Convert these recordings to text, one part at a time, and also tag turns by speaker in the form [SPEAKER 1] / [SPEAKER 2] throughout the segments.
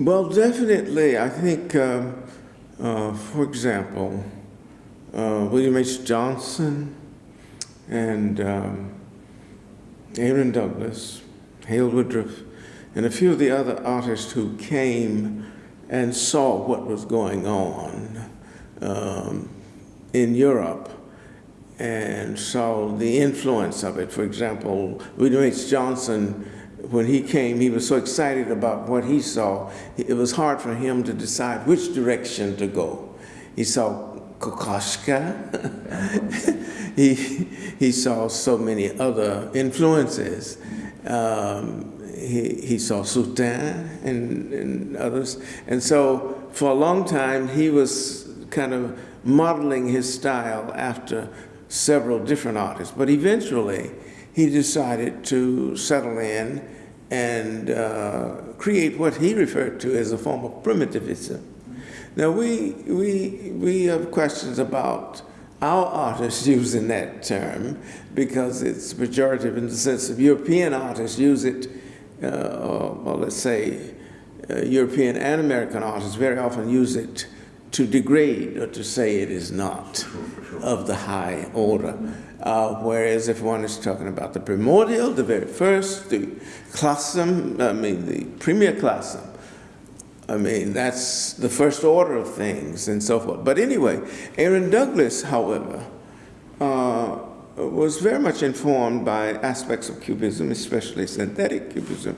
[SPEAKER 1] Well, definitely. I think, um, uh, for example, uh, William H. Johnson and um, Aaron Douglas, Hale Woodruff, and a few of the other artists who came and saw what was going on um, in Europe and saw the influence of it. For example, William H. Johnson, when he came, he was so excited about what he saw, it was hard for him to decide which direction to go. He saw Kokoschka, he, he saw so many other influences. Um, he, he saw Soutin and, and others. And so for a long time, he was kind of modeling his style after several different artists. But eventually, he decided to settle in and uh, create what he referred to as a form of primitivism. Now, we, we, we have questions about our artists using that term because it's pejorative in the sense of European artists use it, uh, or, well, let's say uh, European and American artists very often use it to degrade or to say it is not of the high order. Uh, whereas if one is talking about the primordial, the very first, the classum, I mean the premier classum, I mean, that's the first order of things and so forth. But anyway, Aaron Douglas, however, uh, was very much informed by aspects of Cubism, especially synthetic Cubism.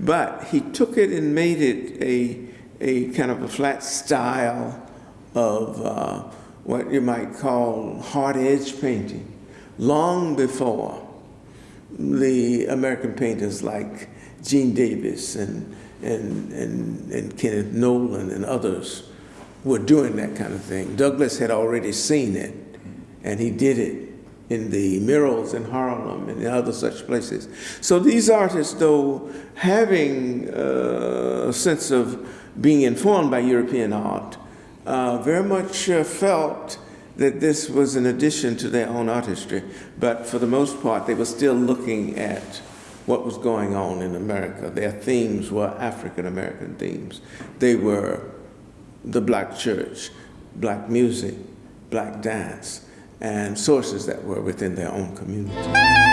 [SPEAKER 1] But he took it and made it a, a kind of a flat style of uh, what you might call hard edge painting, long before the American painters like Gene Davis and, and, and, and Kenneth Noland and others were doing that kind of thing. Douglas had already seen it, and he did it in the murals in Harlem and in other such places. So these artists, though having uh, a sense of being informed by European art, uh, very much uh, felt that this was an addition to their own artistry, but for the most part, they were still looking at what was going on in America. Their themes were African American themes. They were the black church, black music, black dance, and sources that were within their own community.